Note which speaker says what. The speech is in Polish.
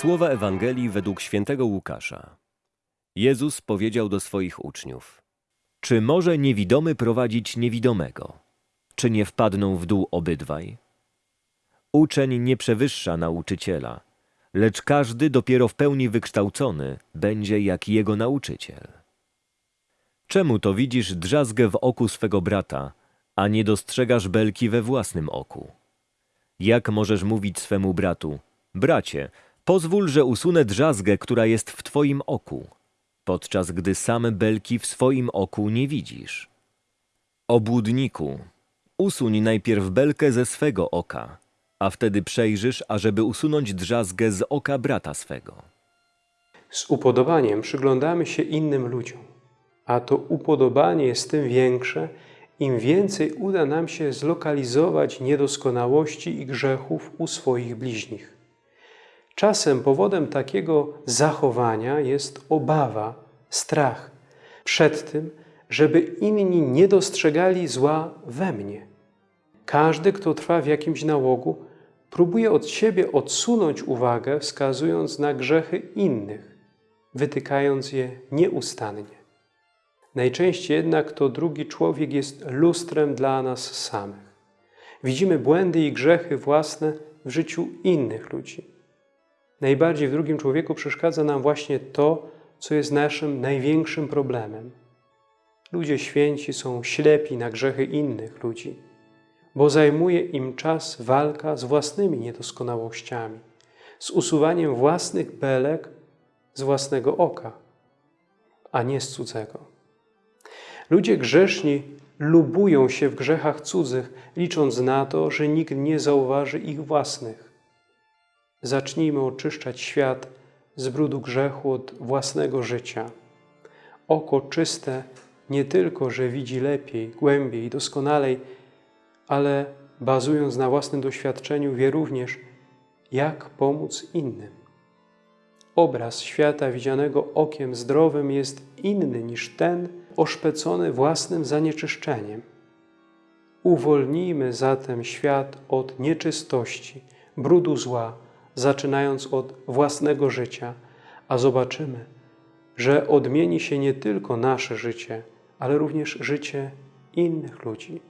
Speaker 1: Słowa Ewangelii według świętego Łukasza. Jezus powiedział do swoich uczniów: Czy może niewidomy prowadzić niewidomego? Czy nie wpadną w dół obydwaj? Uczeń nie przewyższa nauczyciela, lecz każdy dopiero w pełni wykształcony będzie jak jego nauczyciel. Czemu to widzisz drzazgę w oku swego brata, a nie dostrzegasz belki we własnym oku? Jak możesz mówić swemu bratu: Bracie, pozwól, że usunę drzazgę, która jest w twoim oku, podczas gdy same belki w swoim oku nie widzisz? Obłudniku, usuń najpierw belkę ze swego oka, a wtedy przejrzysz, ażeby usunąć drzazgę z oka brata swego.
Speaker 2: Z upodobaniem przyglądamy się innym ludziom, a to upodobanie jest tym większe, im więcej uda nam się zlokalizować niedoskonałości i grzechów u swoich bliźnich. Czasem powodem takiego zachowania jest obawa, strach przed tym, żeby inni nie dostrzegali zła we mnie. Każdy, kto trwa w jakimś nałogu, próbuje od siebie odsunąć uwagę, wskazując na grzechy innych, wytykając je nieustannie. Najczęściej jednak to drugi człowiek jest lustrem dla nas samych. Widzimy błędy i grzechy własne w życiu innych ludzi. Najbardziej w drugim człowieku przeszkadza nam właśnie to, co jest naszym największym problemem. Ludzie święci są ślepi na grzechy innych ludzi, bo zajmuje im czas walka z własnymi niedoskonałościami, z usuwaniem własnych belek z własnego oka, a nie z cudzego. Ludzie grzeszni lubują się w grzechach cudzych, licząc na to, że nikt nie zauważy ich własnych. Zacznijmy oczyszczać świat z brudu grzechu od własnego życia. Oko czyste nie tylko, że widzi lepiej, głębiej i doskonalej, ale bazując na własnym doświadczeniu, wie również, jak pomóc innym. Obraz świata widzianego okiem zdrowym jest inny niż ten oszpecony własnym zanieczyszczeniem. Uwolnijmy zatem świat od nieczystości, brudu zła, zaczynając od własnego życia, a zobaczymy, że odmieni się nie tylko nasze życie, ale również życie innych ludzi.